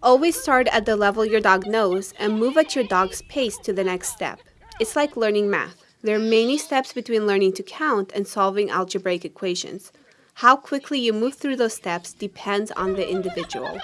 Always start at the level your dog knows and move at your dog's pace to the next step. It's like learning math. There are many steps between learning to count and solving algebraic equations. How quickly you move through those steps depends on the individual.